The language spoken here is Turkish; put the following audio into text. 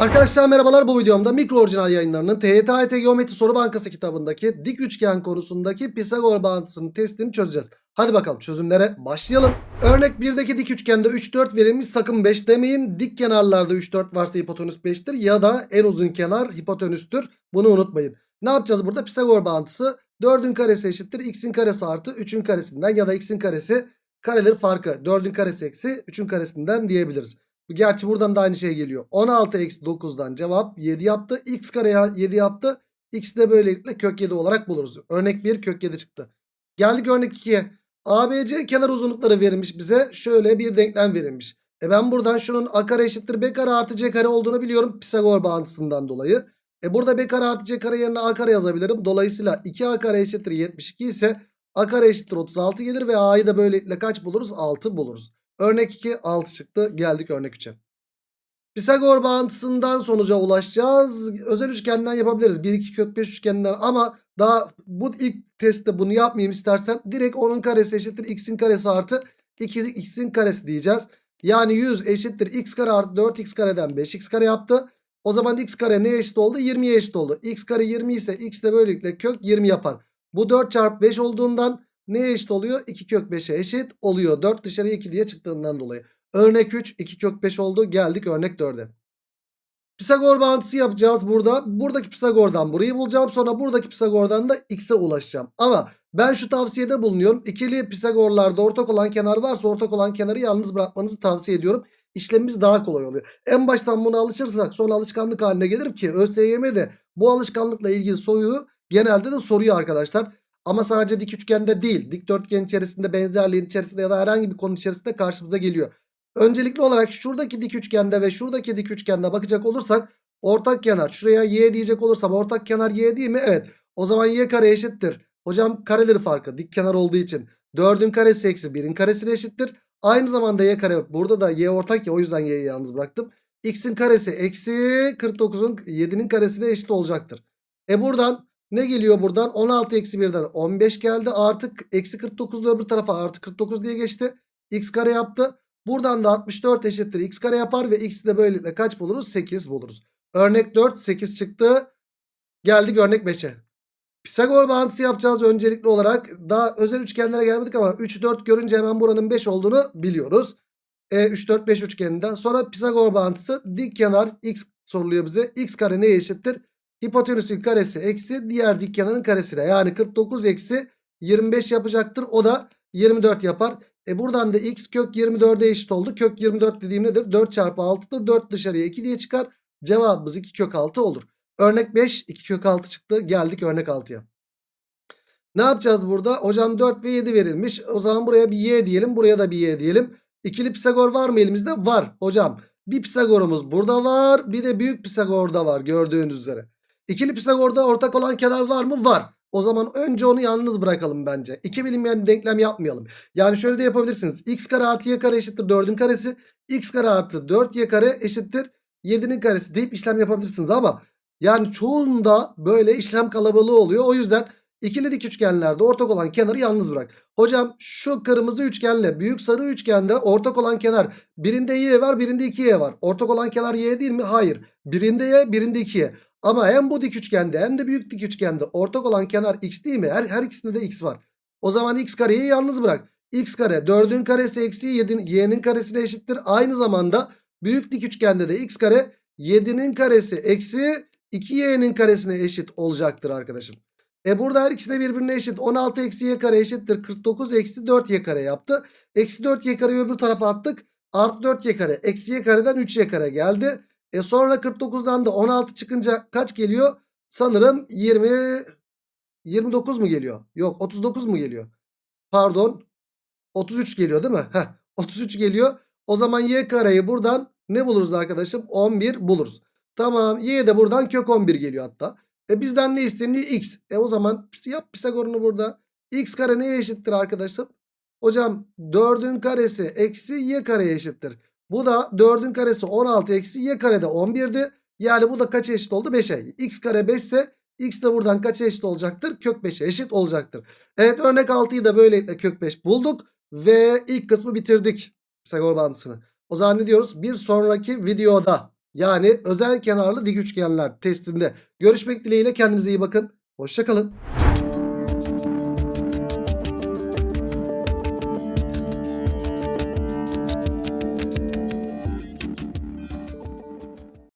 Arkadaşlar merhabalar bu videomda mikro orijinal yayınlarının TYT Geometri Soru Bankası kitabındaki dik üçgen konusundaki Pisagor bağıntısının testini çözeceğiz. Hadi bakalım çözümlere başlayalım. Örnek 1'deki dik üçgende 3 4 verilmiş sakın 5 demeyin. Dik kenarlarda 3 4 varsa hipotenüs 5'tir ya da en uzun kenar hipotenüstür. Bunu unutmayın. Ne yapacağız burada? Pisagor bağıntısı 4'ün karesi eşittir x'in karesi artı 3'ün karesinden ya da x'in karesi kareleri farkı 4'ün karesi eksi 3'ün karesinden diyebiliriz. Gerçi buradan da aynı şey geliyor. 16 eksi 9'dan cevap 7 yaptı. X kare 7 yaptı. X de böylelikle kök 7 olarak buluruz. Örnek 1 kök 7 çıktı. Geldik örnek 2'ye. ABC kenar uzunlukları verilmiş bize. Şöyle bir denklem verilmiş. E ben buradan şunun A kare eşittir B kare artı C kare olduğunu biliyorum. Pisagor bağıntısından dolayı. E burada B kare artı C kare yerine A kare yazabilirim. Dolayısıyla 2A kare eşittir 72 ise A kare eşittir 36 gelir ve A'yı da böylelikle kaç buluruz? 6 buluruz. Örnek 2 6 çıktı. Geldik örnek 3'e. Pisagor bağıntısından sonuca ulaşacağız. Özel üçgenden yapabiliriz. 1 2 kök 5 üçgeninden ama daha bu ilk testte bunu yapmayayım istersen direkt onun karesi eşittir x'in karesi artı 2 x'in karesi diyeceğiz. Yani 100 eşittir x kare artı 4x kareden 5x kare yaptı. O zaman x kare neye eşit oldu? 20'ye eşit oldu. x kare 20 ise x de böylelikle kök 20 yapar. Bu 4 çarpı 5 olduğundan neye eşit oluyor? 2 kök 5'e eşit oluyor. 4 dışarıya 2 diye çıktığından dolayı. Örnek 3 2 kök 5 oldu. Geldik örnek 4'e. Pisagor bağıntısı yapacağız burada. Buradaki Pisagor'dan burayı bulacağım. Sonra buradaki Pisagor'dan da x'e ulaşacağım. Ama ben şu tavsiyede bulunuyorum. İkili Pisagorlarda ortak olan kenar varsa ortak olan kenarı yalnız bırakmanızı tavsiye ediyorum. İşlemimiz daha kolay oluyor. En baştan buna alışırsak sonra alışkanlık haline gelir ki ÖSYM de bu alışkanlıkla ilgili soruyu genelde de soruyor arkadaşlar. Ama sadece dik üçgende değil dikdörtgen içerisinde benzerliğin içerisinde ya da herhangi bir konu içerisinde karşımıza geliyor. Öncelikli olarak şuradaki dik üçgende ve şuradaki dik üçgende bakacak olursak ortak kenar şuraya y diyecek olursam ortak kenar y değil mi? Evet o zaman y kare eşittir. Hocam kareleri farkı dik kenar olduğu için 4'ün karesi eksi 1'in karesine eşittir. Aynı zamanda y kare burada da y ortak ya o yüzden y'yi yalnız bıraktım. x'in karesi eksi 49'un 7'nin karesine eşit olacaktır. E buradan ne geliyor buradan? 16 eksi 1'den 15 geldi. Artık eksi 49'lu öbür tarafa artı 49 diye geçti. X kare yaptı. Buradan da 64 eşittir x kare yapar ve x'i de böylelikle kaç buluruz? 8 buluruz. Örnek 4 8 çıktı. Geldik örnek 5'e. Pisagor bağıntısı yapacağız öncelikli olarak. Daha özel üçgenlere gelmedik ama 3 4 görünce hemen buranın 5 olduğunu biliyoruz. E, 3 4 5 üçgeninden. Sonra Pisagor bağıntısı dik kenar x soruluyor bize. x kare neye eşittir? Hipotenüsün karesi eksi diğer dik kenarın karesine. Yani 49 eksi 25 yapacaktır. O da 24 yapar. E buradan da x kök 24'e eşit oldu. Kök 24 dediğim nedir? 4 çarpı 6'dır. 4 dışarıya 2 diye çıkar. Cevabımız 2 kök 6 olur. Örnek 5 2 kök 6 çıktı. Geldik örnek 6'ya. Ne yapacağız burada? Hocam 4 ve 7 verilmiş. O zaman buraya bir y diyelim. Buraya da bir y diyelim. İkili Pisagor var mı elimizde? Var hocam. Bir Pisagor'umuz burada var. Bir de büyük Pisagor'da var gördüğünüz üzere. İkili Pisagor'da ortak olan kenar var mı? Var. O zaman önce onu yalnız bırakalım bence. İki bilinmeyen denklem yapmayalım. Yani şöyle de yapabilirsiniz. x kare artı y kare eşittir 4'ün karesi. x kare artı 4y kare eşittir 7'nin karesi deyip işlem yapabilirsiniz. Ama yani çoğunda böyle işlem kalabalığı oluyor. O yüzden ikili dik üçgenlerde ortak olan kenarı yalnız bırak. Hocam şu kırmızı üçgenle büyük sarı üçgende ortak olan kenar birinde y var birinde 2y var. Ortak olan kenar y değil mi? Hayır. Birinde y birinde 2y. Ama hem bu dik üçgende hem de büyük dik üçgende ortak olan kenar x değil mi? Her, her ikisinde de x var. O zaman x kareyi yalnız bırak. x kare 4'ün karesi eksi 7'nin y'nin karesine eşittir. Aynı zamanda büyük dik üçgende de x kare 7'nin karesi eksi 2y'nin karesine eşit olacaktır arkadaşım. E burada her ikisi de birbirine eşit. 16 eksi y kare eşittir. 49 eksi 4y kare yaptı. Eksi 4y kareyi öbür tarafa attık. Artı 4y kare. Eksi y kareden 3y kare geldi. E sonra 49'dan da 16 çıkınca kaç geliyor? Sanırım 20 29 mu geliyor? Yok 39 mu geliyor? Pardon. 33 geliyor değil mi? Heh, 33 geliyor. O zaman y kareyi buradan ne buluruz arkadaşım? 11 buluruz. Tamam. Y de buradan kök 11 geliyor hatta. E bizden ne isteniyor? X. E o zaman yap Pisagor'unu burada. X kare neye eşittir arkadaşım? Hocam 4'ün karesi eksi y kareye eşittir. Bu da 4'ün karesi 16 eksi y karede 11'di. Yani bu da kaça eşit oldu? 5'e. X kare 5 ise x de buradan kaça eşit olacaktır? Kök 5'e eşit olacaktır. Evet örnek 6'yı da böylelikle kök 5 bulduk. Ve ilk kısmı bitirdik. Pisagor bağıntısını. O zaman ne diyoruz? Bir sonraki videoda Yani özel kenarlı dik üçgenler testinde görüşmek dileğiyle kendinize iyi bakın. Hoşçakalın.